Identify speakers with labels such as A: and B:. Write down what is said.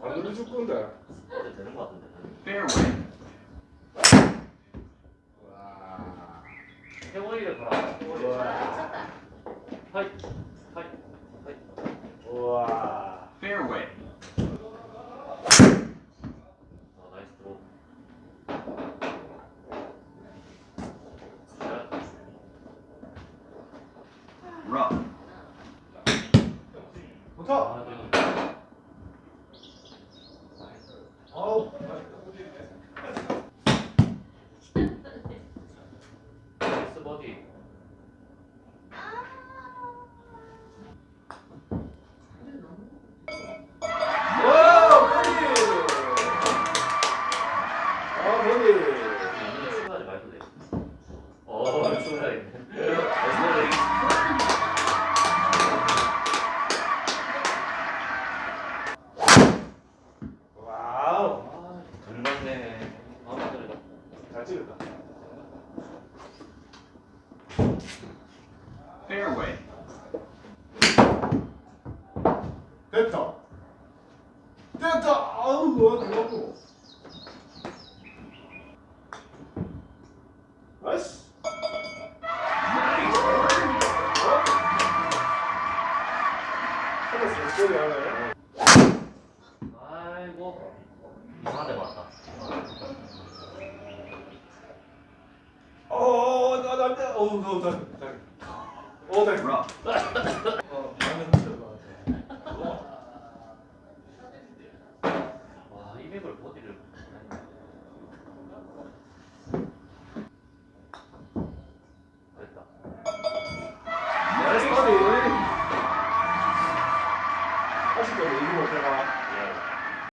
A: 어디 줄 건데?
B: 어제 되는 것 같은데.
C: Fairway.
A: 와.
B: 해머리를 봐라. 해머리.
A: 와.
B: 하이. 하이. 하이.
A: 와.
C: Fairway.
B: 아, 나이스 드로. 자,
C: Rough.
A: 좋다.
B: 잘 맞네. 아, 맞네.
A: 잘 찍었다.
C: Fairway.
A: 됐다. 됐다. 아우, 뭐야, 그거. 나이스. 하나 소리 하나요?
B: 아이고. 이상한 데 맞다.
A: 어, 나, 나, 나, 어, 나, 나, 나. 어, 나. 어, 나는